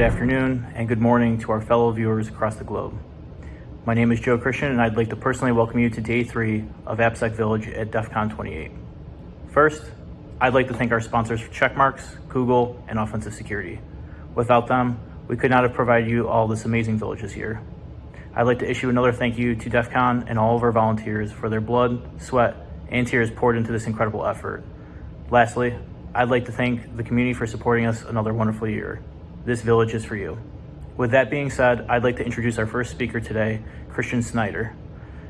good afternoon, and good morning to our fellow viewers across the globe. My name is Joe Christian, and I'd like to personally welcome you to day three of AppSec Village at DEF CON 28. First, I'd like to thank our sponsors Checkmarx, Google, and Offensive Security. Without them, we could not have provided you all this amazing village this year. I'd like to issue another thank you to DEF CON and all of our volunteers for their blood, sweat, and tears poured into this incredible effort. Lastly, I'd like to thank the community for supporting us another wonderful year. This village is for you. With that being said, I'd like to introduce our first speaker today, Christian Snyder.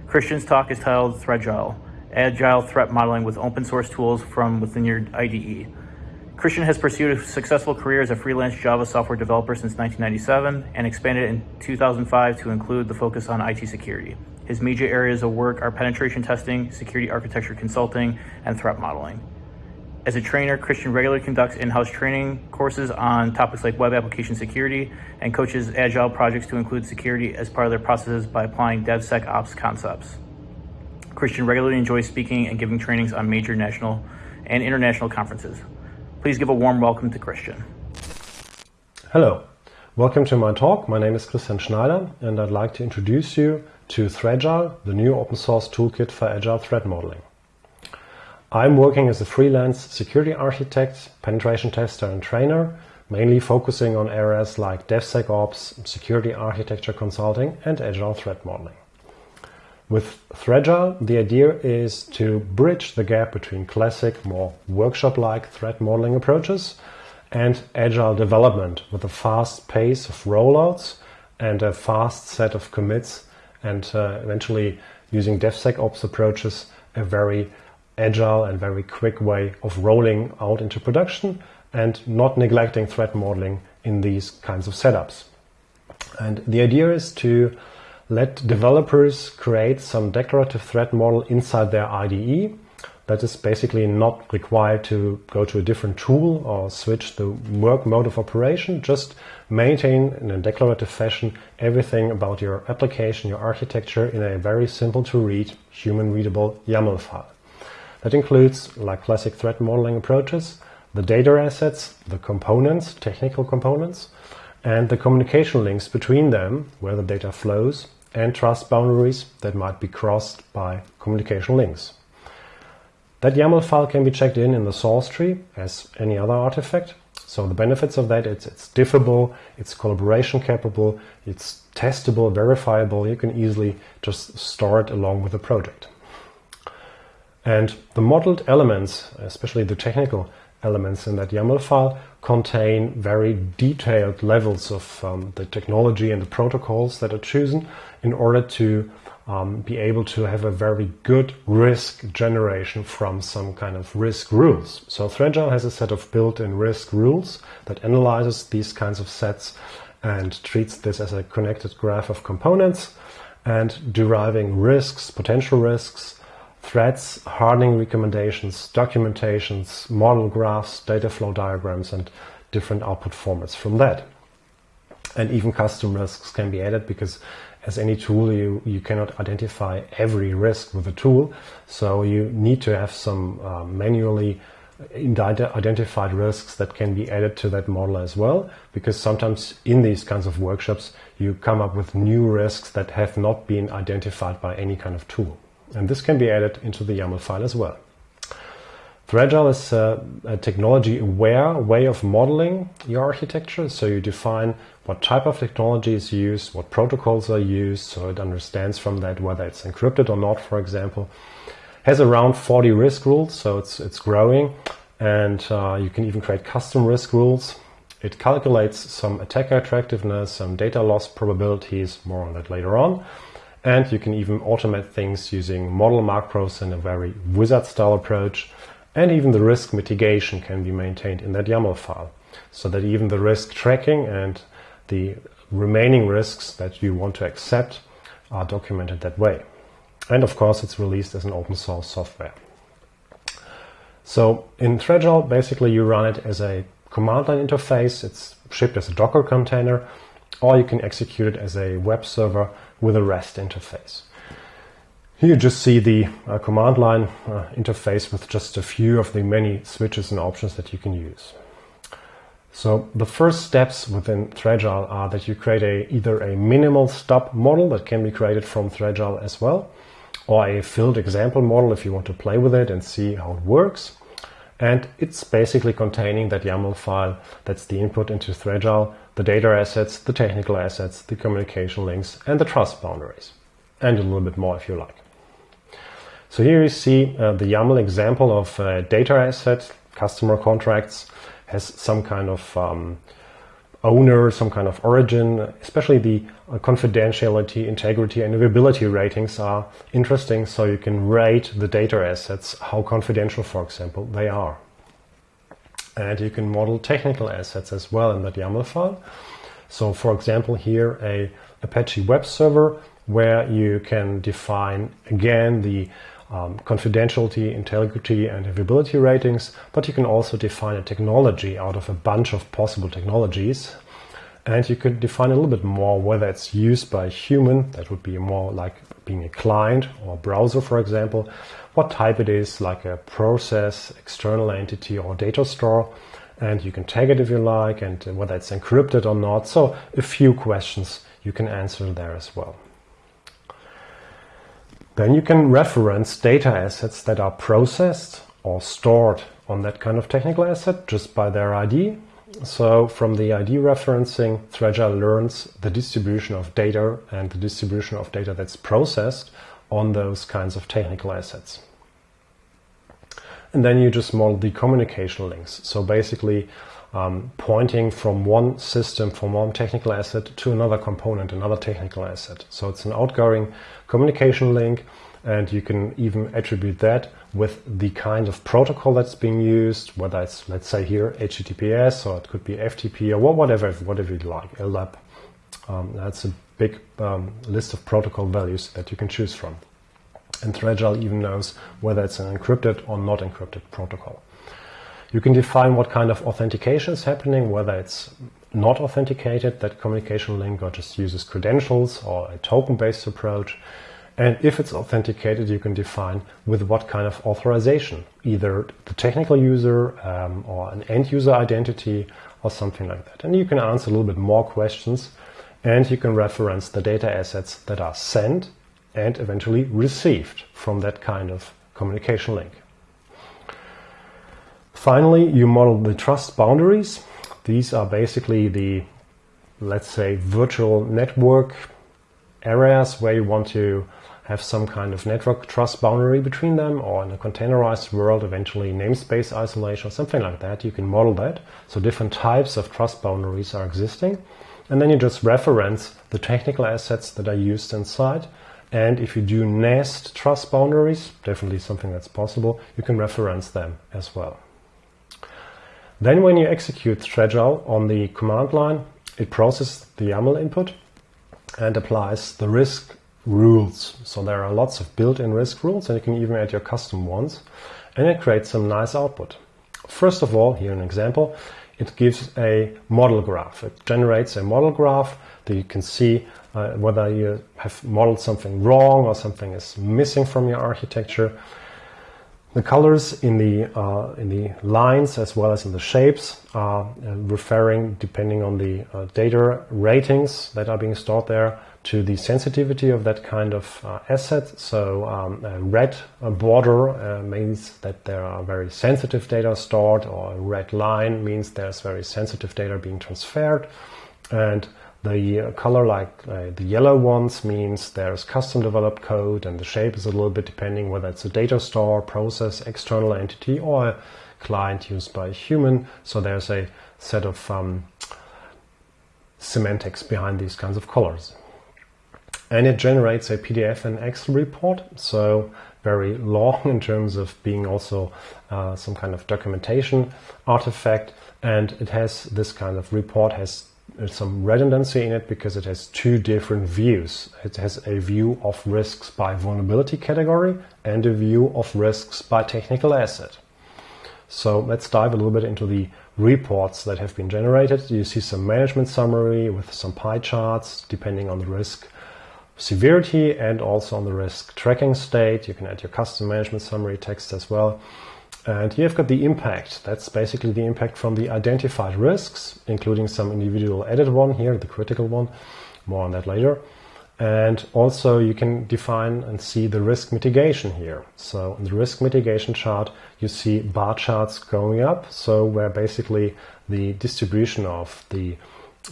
Christian's talk is titled Threagile, Agile Threat Modeling with Open Source Tools from Within Your IDE. Christian has pursued a successful career as a freelance Java software developer since 1997 and expanded in 2005 to include the focus on IT security. His major areas of work are penetration testing, security architecture consulting, and threat modeling. As a trainer, Christian regularly conducts in-house training courses on topics like web application security and coaches agile projects to include security as part of their processes by applying DevSecOps concepts. Christian regularly enjoys speaking and giving trainings on major national and international conferences. Please give a warm welcome to Christian. Hello, welcome to my talk. My name is Christian Schneider and I'd like to introduce you to Threagile, the new open source toolkit for agile threat modeling. I'm working as a freelance security architect, penetration tester and trainer, mainly focusing on areas like DevSecOps, security architecture consulting and agile threat modeling. With Threagile, the idea is to bridge the gap between classic, more workshop-like threat modeling approaches and agile development with a fast pace of rollouts and a fast set of commits and uh, eventually using DevSecOps approaches, a very agile and very quick way of rolling out into production and not neglecting threat modeling in these kinds of setups. And the idea is to let developers create some declarative threat model inside their IDE that is basically not required to go to a different tool or switch the work mode of operation. Just maintain in a declarative fashion everything about your application, your architecture in a very simple to read, human readable YAML file. That includes, like classic threat modeling approaches, the data assets, the components, technical components, and the communication links between them, where the data flows, and trust boundaries that might be crossed by communication links. That YAML file can be checked in in the source tree as any other artifact. So the benefits of that, it's, it's diffable, it's collaboration capable, it's testable, verifiable. You can easily just store it along with the project. And the modeled elements, especially the technical elements in that YAML file, contain very detailed levels of um, the technology and the protocols that are chosen in order to um, be able to have a very good risk generation from some kind of risk rules. So Threagile has a set of built-in risk rules that analyzes these kinds of sets and treats this as a connected graph of components and deriving risks, potential risks, threats, hardening recommendations, documentations, model graphs, data flow diagrams, and different output formats from that. And even custom risks can be added because as any tool, you, you cannot identify every risk with a tool. So you need to have some uh, manually identified risks that can be added to that model as well. Because sometimes in these kinds of workshops, you come up with new risks that have not been identified by any kind of tool. And this can be added into the YAML file as well. Threagile is a, a technology-aware way of modeling your architecture. So you define what type of technology is used, what protocols are used, so it understands from that whether it's encrypted or not, for example. Has around 40 risk rules, so it's, it's growing. And uh, you can even create custom risk rules. It calculates some attacker attractiveness, some data loss probabilities, more on that later on. And you can even automate things using model macros in a very wizard style approach. And even the risk mitigation can be maintained in that YAML file so that even the risk tracking and the remaining risks that you want to accept are documented that way. And of course, it's released as an open source software. So in Threagile, basically you run it as a command line interface. It's shipped as a Docker container, or you can execute it as a web server with a REST interface. Here you just see the uh, command line uh, interface with just a few of the many switches and options that you can use. So the first steps within Threagile are that you create a either a minimal stub model that can be created from Threagile as well, or a filled example model if you want to play with it and see how it works. And it's basically containing that YAML file that's the input into Threagile, the data assets, the technical assets, the communication links, and the trust boundaries. And a little bit more if you like. So here you see uh, the YAML example of a data asset, customer contracts, has some kind of um, owner, some kind of origin, especially the uh, confidentiality, integrity, and availability ratings are interesting. So you can rate the data assets, how confidential, for example, they are. And you can model technical assets as well in that YAML file. So for example, here a Apache web server where you can define again the um, confidentiality, integrity, and availability ratings, but you can also define a technology out of a bunch of possible technologies. And you could define a little bit more whether it's used by a human, that would be more like being a client or browser, for example, what type it is, like a process, external entity, or data store. And you can tag it if you like, and whether it's encrypted or not. So, a few questions you can answer there as well. Then you can reference data assets that are processed or stored on that kind of technical asset just by their ID. So from the ID referencing, Threagile learns the distribution of data and the distribution of data that's processed on those kinds of technical assets. And then you just model the communication links. So basically um, pointing from one system, from one technical asset to another component, another technical asset. So it's an outgoing communication link and you can even attribute that with the kind of protocol that's being used, whether it's, let's say here, HTTPS, or it could be FTP, or whatever, whatever you like, LDAP. Um, that's a big um, list of protocol values that you can choose from. And Threagile even knows whether it's an encrypted or not encrypted protocol. You can define what kind of authentication is happening, whether it's not authenticated, that communication link, or just uses credentials or a token-based approach. And if it's authenticated, you can define with what kind of authorization, either the technical user um, or an end user identity or something like that. And you can answer a little bit more questions and you can reference the data assets that are sent and eventually received from that kind of communication link. Finally, you model the trust boundaries. These are basically the, let's say, virtual network areas where you want to have some kind of network trust boundary between them or in a containerized world, eventually namespace isolation or something like that. You can model that. So different types of trust boundaries are existing. And then you just reference the technical assets that are used inside. And if you do nest trust boundaries, definitely something that's possible, you can reference them as well. Then when you execute Threagile on the command line, it processes the YAML input and applies the risk rules. So there are lots of built-in risk rules and you can even add your custom ones and it creates some nice output. First of all, here an example, it gives a model graph. It generates a model graph that you can see uh, whether you have modeled something wrong or something is missing from your architecture. The colors in the, uh, in the lines as well as in the shapes are uh, referring, depending on the uh, data ratings that are being stored there, to the sensitivity of that kind of uh, asset. So um, a red border uh, means that there are very sensitive data stored, or a red line means there's very sensitive data being transferred. And the uh, color like uh, the yellow ones means there's custom developed code and the shape is a little bit depending whether it's a data store, process, external entity or a client used by a human. So there's a set of um, semantics behind these kinds of colors. And it generates a PDF and Excel report. So very long in terms of being also uh, some kind of documentation artifact. And it has this kind of report has some redundancy in it because it has two different views. It has a view of risks by vulnerability category and a view of risks by technical asset. So let's dive a little bit into the reports that have been generated. You see some management summary with some pie charts depending on the risk severity and also on the risk tracking state. You can add your custom management summary text as well. And here you've got the impact. That's basically the impact from the identified risks, including some individual added one here, the critical one. More on that later. And also you can define and see the risk mitigation here. So in the risk mitigation chart, you see bar charts going up. So where basically the distribution of the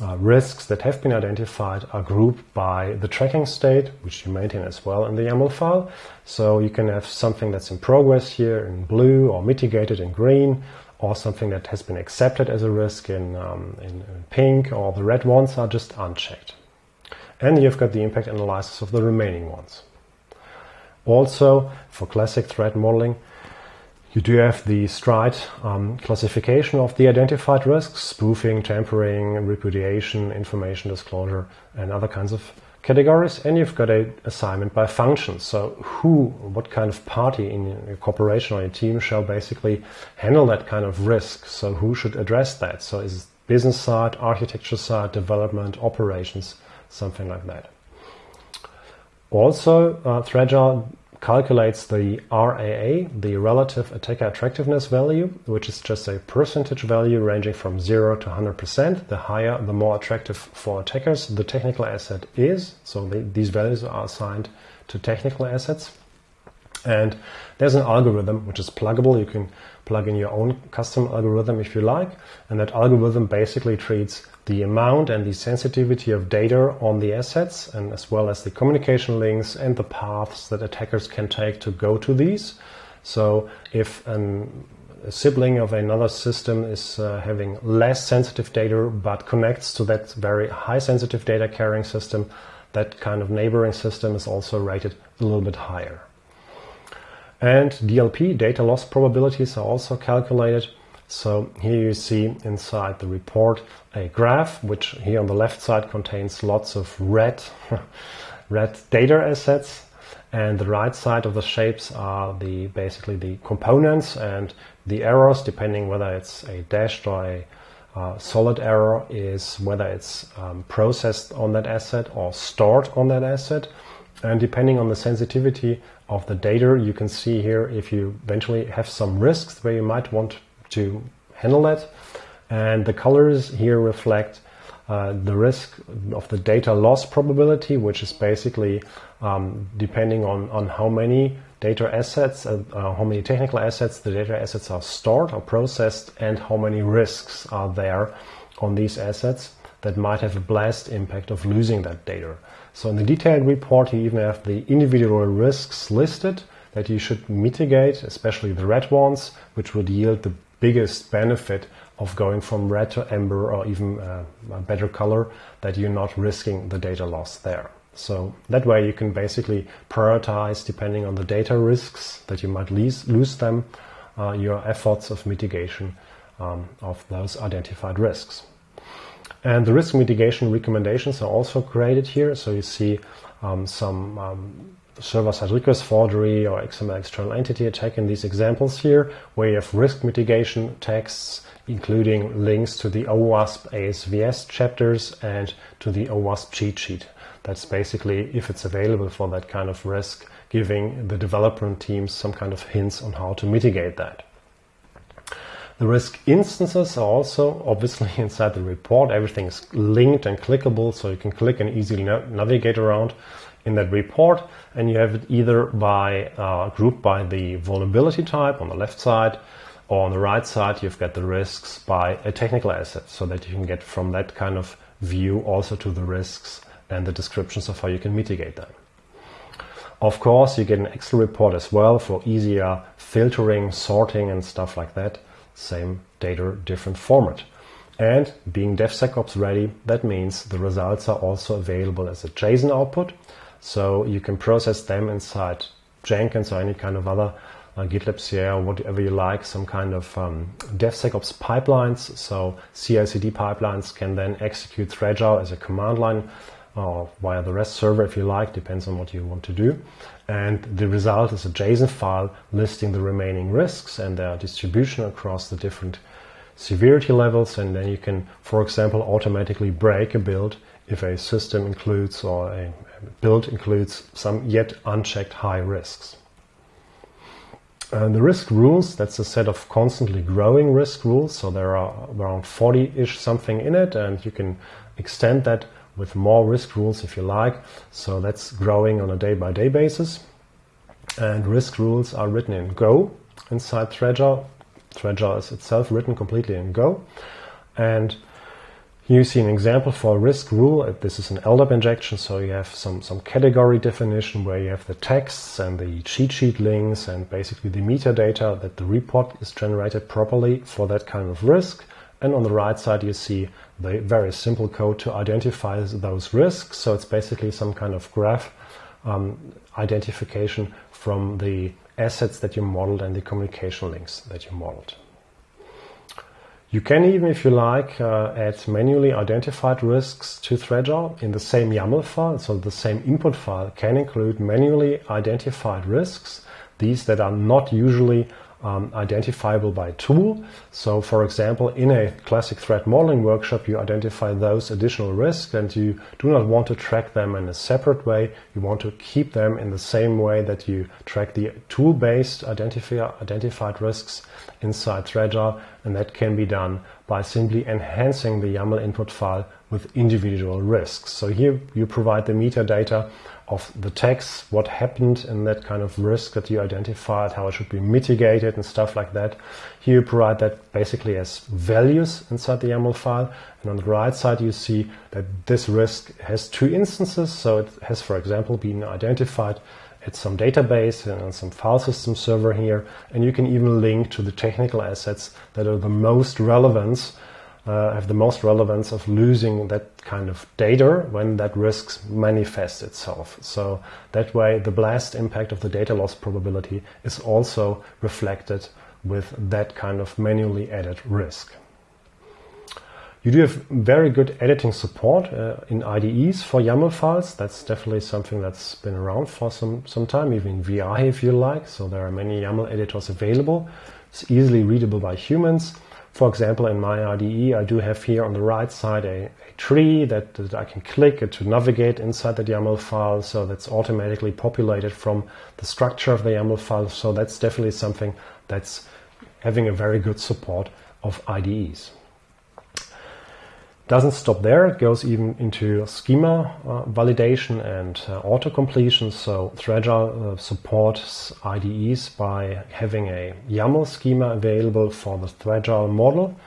uh, risks that have been identified are grouped by the tracking state, which you maintain as well in the YAML file. So you can have something that's in progress here in blue or mitigated in green, or something that has been accepted as a risk in, um, in, in pink, or the red ones are just unchecked. And you've got the impact analysis of the remaining ones. Also, for classic threat modeling, you do have the STRIDE um, classification of the identified risks, spoofing, tampering, repudiation, information disclosure, and other kinds of categories. And you've got a assignment by function. So who, what kind of party in your corporation or your team shall basically handle that kind of risk? So who should address that? So is it business side, architecture side, development, operations, something like that. Also, uh, Threagile calculates the RAA, the relative attacker attractiveness value, which is just a percentage value ranging from 0 to 100%. The higher, the more attractive for attackers the technical asset is. So they, these values are assigned to technical assets. And there's an algorithm which is pluggable. You can plug in your own custom algorithm if you like. And that algorithm basically treats the amount and the sensitivity of data on the assets and as well as the communication links and the paths that attackers can take to go to these. So if an, a sibling of another system is uh, having less sensitive data but connects to that very high sensitive data carrying system, that kind of neighboring system is also rated a little bit higher. And DLP, data loss probabilities, are also calculated so here you see inside the report a graph, which here on the left side contains lots of red, red data assets. And the right side of the shapes are the basically the components and the errors, depending whether it's a dashed or a uh, solid error, is whether it's um, processed on that asset or stored on that asset. And depending on the sensitivity of the data, you can see here if you eventually have some risks where you might want to handle that. And the colors here reflect uh, the risk of the data loss probability, which is basically um, depending on, on how many data assets, uh, uh, how many technical assets the data assets are stored or processed, and how many risks are there on these assets that might have a blast impact of losing that data. So in the detailed report, you even have the individual risks listed that you should mitigate, especially the red ones, which would yield the biggest benefit of going from red to amber or even uh, a better color that you're not risking the data loss there. So that way you can basically prioritize depending on the data risks that you might lose, lose them, uh, your efforts of mitigation um, of those identified risks. And the risk mitigation recommendations are also created here. So you see um, some um, server-side request forgery or XML external entity attack in these examples here, where you have risk mitigation texts, including links to the OWASP ASVS chapters and to the OWASP cheat sheet. That's basically, if it's available for that kind of risk, giving the development teams some kind of hints on how to mitigate that. The risk instances are also obviously inside the report. Everything is linked and clickable, so you can click and easily navigate around in that report and you have it either by uh, grouped by the vulnerability type on the left side or on the right side you've got the risks by a technical asset so that you can get from that kind of view also to the risks and the descriptions of how you can mitigate them. Of course, you get an Excel report as well for easier filtering, sorting and stuff like that. Same data, different format. And being DevSecOps ready, that means the results are also available as a JSON output. So you can process them inside Jenkins or any kind of other uh, GitLab CI or whatever you like, some kind of um, DevSecOps pipelines. So CI/CD pipelines can then execute Threagile as a command line or via the REST server if you like, depends on what you want to do. And the result is a JSON file listing the remaining risks and their distribution across the different severity levels. And then you can, for example, automatically break a build if a system includes or a build includes some yet unchecked high risks. And the risk rules, that's a set of constantly growing risk rules. So there are around 40-ish something in it, and you can extend that with more risk rules if you like. So that's growing on a day-by-day basis. And risk rules are written in Go inside Threagile. Threagile is itself written completely in Go. And you see an example for a risk rule. This is an LDAP injection, so you have some, some category definition where you have the texts and the cheat sheet links and basically the metadata that the report is generated properly for that kind of risk. And on the right side, you see the very simple code to identify those risks. So it's basically some kind of graph um, identification from the assets that you modeled and the communication links that you modeled. You can even, if you like, uh, add manually identified risks to Threagile in the same YAML file. So the same input file can include manually identified risks, these that are not usually um, identifiable by tool. So for example, in a classic threat modeling workshop, you identify those additional risks and you do not want to track them in a separate way. You want to keep them in the same way that you track the tool-based identifi identified risks inside Threagile. And that can be done by simply enhancing the YAML input file with individual risks. So here you provide the metadata of the text, what happened in that kind of risk that you identified, how it should be mitigated and stuff like that. Here you provide that basically as values inside the YAML file. And on the right side, you see that this risk has two instances. So it has, for example, been identified at some database and some file system server here. And you can even link to the technical assets that are the most relevant uh, have the most relevance of losing that kind of data when that risk manifests itself. So that way the blast impact of the data loss probability is also reflected with that kind of manually added risk. You do have very good editing support uh, in IDEs for YAML files. That's definitely something that's been around for some, some time, even VI if you like. So there are many YAML editors available. It's easily readable by humans. For example, in my IDE, I do have here on the right side a, a tree that, that, I can click to navigate inside the YAML file. So that's automatically populated from the structure of the YAML file. So that's definitely something that's having a very good support of IDEs. Doesn't stop there, it goes even into schema uh, validation and uh, auto-completion. So Threagile uh, supports IDEs by having a YAML schema available for the Threagile model.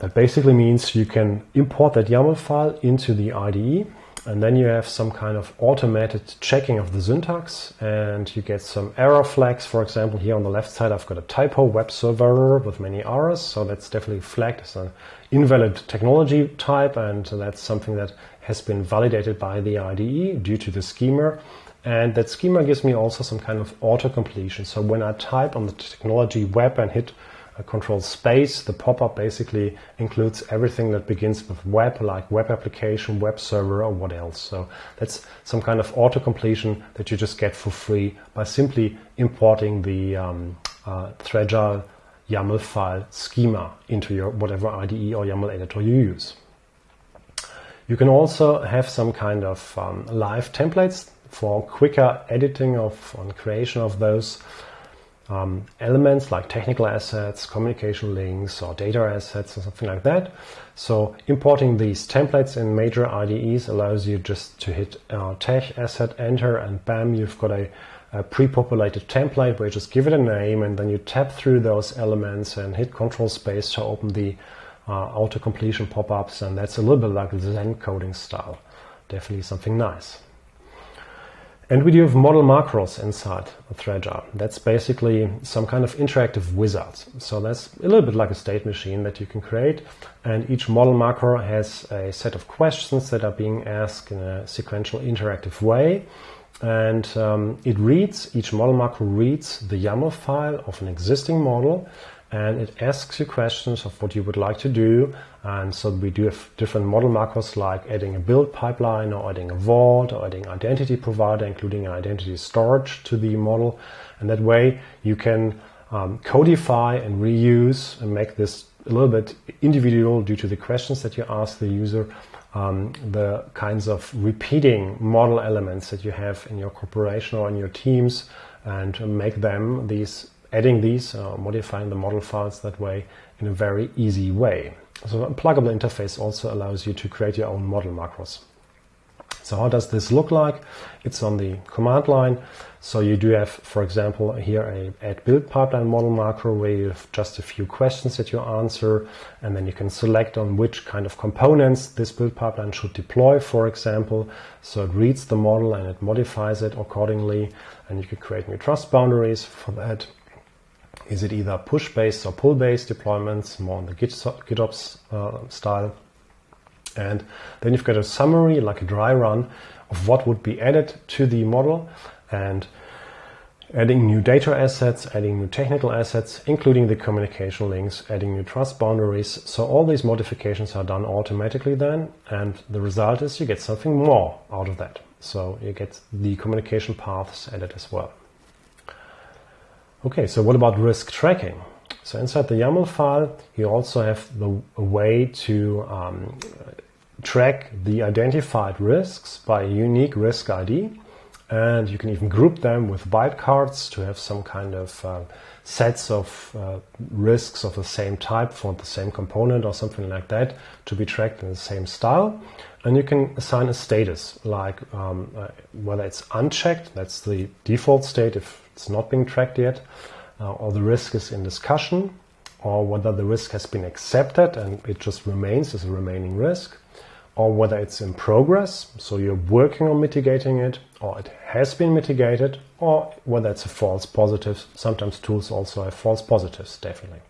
That basically means you can import that YAML file into the IDE and then you have some kind of automated checking of the syntax and you get some error flags. For example, here on the left side, I've got a typo web server with many errors. So that's definitely flagged as an invalid technology type. And that's something that has been validated by the IDE due to the schema. And that schema gives me also some kind of auto completion. So when I type on the technology web and hit control space. The pop-up basically includes everything that begins with web, like web application, web server, or what else. So that's some kind of auto-completion that you just get for free by simply importing the um, uh, YAML file schema into your whatever IDE or YAML editor you use. You can also have some kind of um, live templates for quicker editing of and creation of those um, elements like technical assets, communication links, or data assets, or something like that. So importing these templates in major IDEs allows you just to hit uh, tech asset enter and bam, you've got a, a pre-populated template where you just give it a name and then you tap through those elements and hit control space to open the uh, auto completion pop-ups and that's a little bit like Zen coding style. Definitely something nice. And we do have model macros inside Threagile. That's basically some kind of interactive wizard. So that's a little bit like a state machine that you can create. And each model macro has a set of questions that are being asked in a sequential interactive way. And um, it reads, each model macro reads the YAML file of an existing model and it asks you questions of what you would like to do. And so we do have different model macros like adding a build pipeline or adding a vault or adding identity provider, including an identity storage to the model. And that way you can um, codify and reuse and make this a little bit individual due to the questions that you ask the user, um, the kinds of repeating model elements that you have in your corporation or in your teams and make them these adding these, uh, modifying the model files that way in a very easy way. So a pluggable interface also allows you to create your own model macros. So how does this look like? It's on the command line. So you do have, for example, here a add build pipeline model macro where you have just a few questions that you answer, and then you can select on which kind of components this build pipeline should deploy, for example. So it reads the model and it modifies it accordingly, and you can create new trust boundaries for that. Is it either push-based or pull-based deployments, more on the GitOps uh, style? And then you've got a summary, like a dry run, of what would be added to the model and adding new data assets, adding new technical assets, including the communication links, adding new trust boundaries. So all these modifications are done automatically then, and the result is you get something more out of that. So you get the communication paths added as well. Okay, so what about risk tracking? So inside the YAML file, you also have the way to um, track the identified risks by a unique risk ID. And you can even group them with wildcards to have some kind of uh, sets of uh, risks of the same type for the same component or something like that to be tracked in the same style. And you can assign a status, like um, uh, whether it's unchecked, that's the default state if it's not being tracked yet, uh, or the risk is in discussion, or whether the risk has been accepted and it just remains as a remaining risk, or whether it's in progress, so you're working on mitigating it, or it has been mitigated, or whether it's a false positive. Sometimes tools also have false positives, definitely.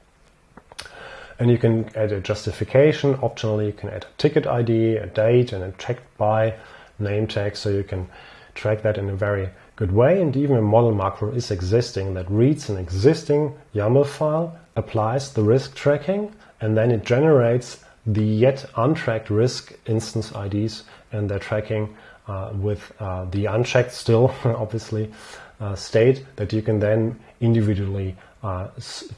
And you can add a justification. Optionally, you can add a ticket ID, a date, and a checked by name tag, so you can track that in a very good way. And even a model macro is existing that reads an existing YAML file, applies the risk tracking, and then it generates the yet untracked risk instance IDs and their tracking uh, with uh, the unchecked still, obviously, uh, state that you can then individually uh,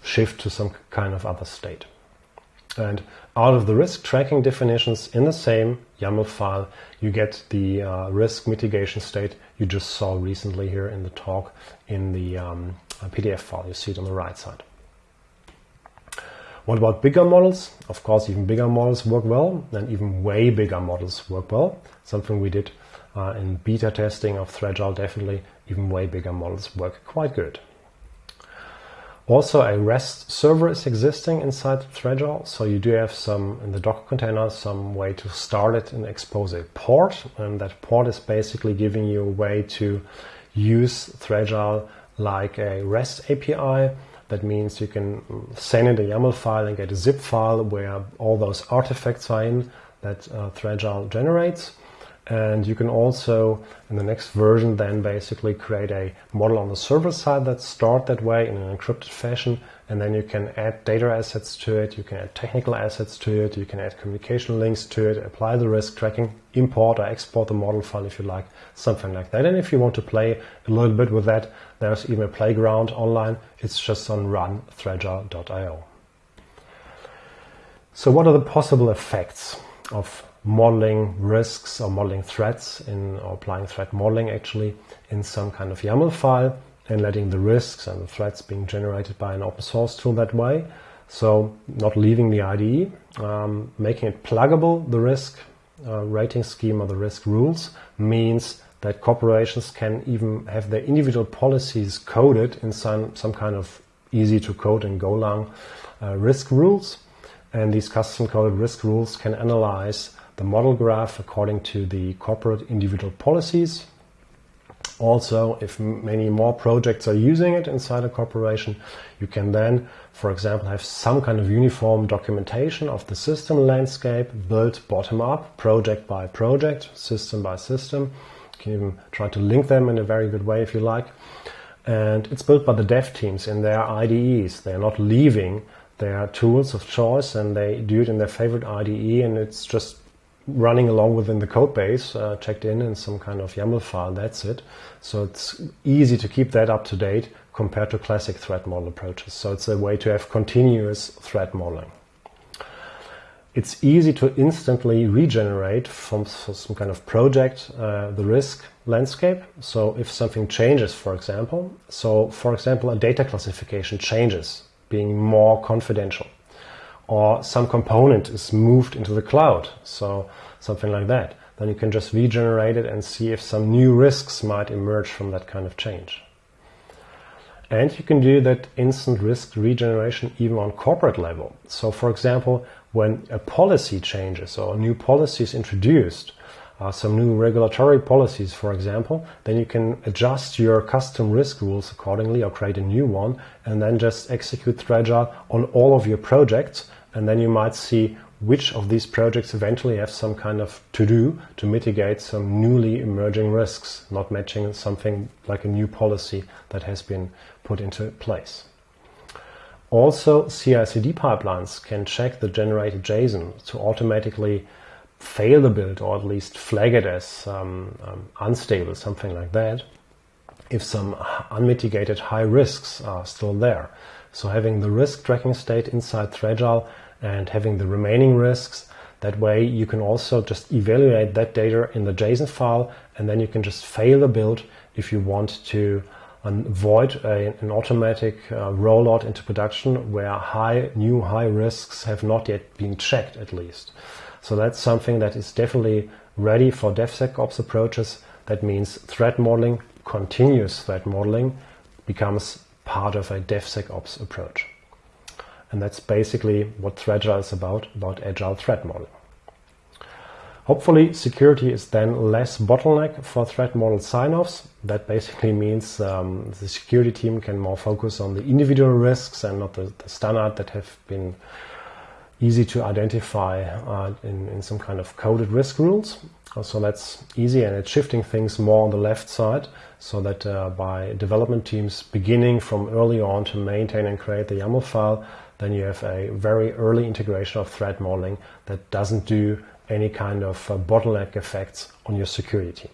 shift to some kind of other state. And out of the risk tracking definitions in the same YAML file, you get the uh, risk mitigation state you just saw recently here in the talk in the um, PDF file. You see it on the right side. What about bigger models? Of course, even bigger models work well, and even way bigger models work well. Something we did uh, in beta testing of Threagile, definitely even way bigger models work quite good. Also, a REST server is existing inside Threagile, so you do have some, in the Docker container, some way to start it and expose a port, and that port is basically giving you a way to use Threagile like a REST API that means you can send in a YAML file and get a zip file where all those artifacts are in that uh, generates. And you can also, in the next version, then basically create a model on the server side that's stored that way in an encrypted fashion. And then you can add data assets to it, you can add technical assets to it, you can add communication links to it, apply the risk tracking, import or export the model file if you like, something like that. And if you want to play a little bit with that, there's even a playground online. It's just on runthreagile.io. So what are the possible effects of modeling risks or modeling threats in or applying threat modeling actually in some kind of YAML file and letting the risks and the threats being generated by an open source tool that way. So not leaving the IDE, um, making it pluggable, the risk uh, rating scheme or the risk rules means that corporations can even have their individual policies coded in some, some kind of easy to code and Golang uh, risk rules. And these custom coded risk rules can analyze the model graph according to the corporate individual policies. Also, if many more projects are using it inside a corporation, you can then, for example, have some kind of uniform documentation of the system landscape built bottom up, project by project, system by system, You can even try to link them in a very good way if you like. And it's built by the dev teams in their IDEs. They're not leaving their tools of choice and they do it in their favorite IDE and it's just running along within the code base, uh, checked in in some kind of YAML file, that's it. So it's easy to keep that up to date compared to classic threat model approaches. So it's a way to have continuous threat modeling. it's easy to instantly regenerate from some kind of project uh, the risk landscape. So if something changes, for example, so for example, a data classification changes, being more confidential, or some component is moved into the cloud, so something like that, then you can just regenerate it and see if some new risks might emerge from that kind of change. And you can do that instant risk regeneration even on corporate level. So for example, when a policy changes or a new policy is introduced, uh, some new regulatory policies, for example, then you can adjust your custom risk rules accordingly or create a new one and then just execute Threagile on all of your projects. And then you might see which of these projects eventually have some kind of to do to mitigate some newly emerging risks, not matching something like a new policy that has been put into place. Also, CI/CD pipelines can check the generated JSON to automatically fail the build or at least flag it as um, um, unstable, something like that, if some unmitigated high risks are still there. So having the risk tracking state inside Threagile and having the remaining risks, that way you can also just evaluate that data in the JSON file and then you can just fail the build if you want to avoid a, an automatic uh, rollout into production where high new high risks have not yet been checked at least. So that's something that is definitely ready for DevSecOps approaches. That means threat modeling, continuous threat modeling becomes part of a DevSecOps approach. And that's basically what Threagile is about, about agile threat modeling. Hopefully security is then less bottleneck for threat model sign-offs. That basically means um, the security team can more focus on the individual risks and not the, the standard that have been easy to identify uh, in, in some kind of coded risk rules. So that's easy and it's shifting things more on the left side so that uh, by development teams beginning from early on to maintain and create the YAML file, then you have a very early integration of threat modeling that doesn't do any kind of uh, bottleneck effects on your security team.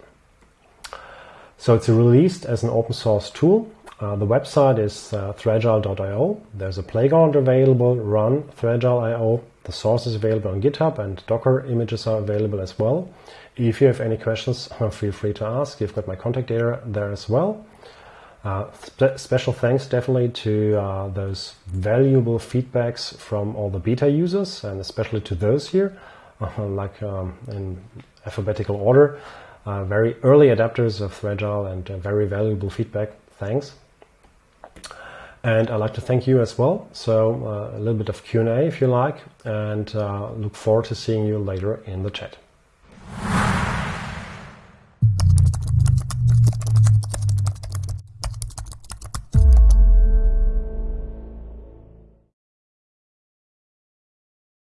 So it's released as an open source tool. Uh, the website is uh. There's a playground available, run threagile.io. The source is available on GitHub and Docker images are available as well. If you have any questions, feel free to ask. You've got my contact data there as well. Uh, spe special thanks definitely to uh, those valuable feedbacks from all the beta users and especially to those here like um, in alphabetical order. Uh, very early adapters of Threagile and very valuable feedback. Thanks. And I'd like to thank you as well. So uh, a little bit of Q&A if you like, and uh, look forward to seeing you later in the chat.